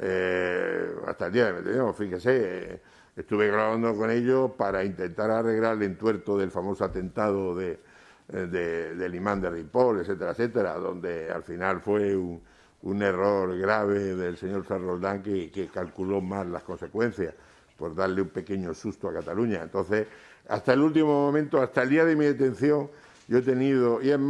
eh, hasta el día de mi detención, fíjese, estuve grabando con ellos para intentar arreglar el entuerto del famoso atentado de, eh, del imán de Ripoll, etcétera, etcétera, donde al final fue un, error grave del señor Sarroldán que, que calculó mal las consecuencias por darle un pequeño susto a Cataluña. Entonces, hasta el último momento, hasta el día de mi detención, yo he tenido, y es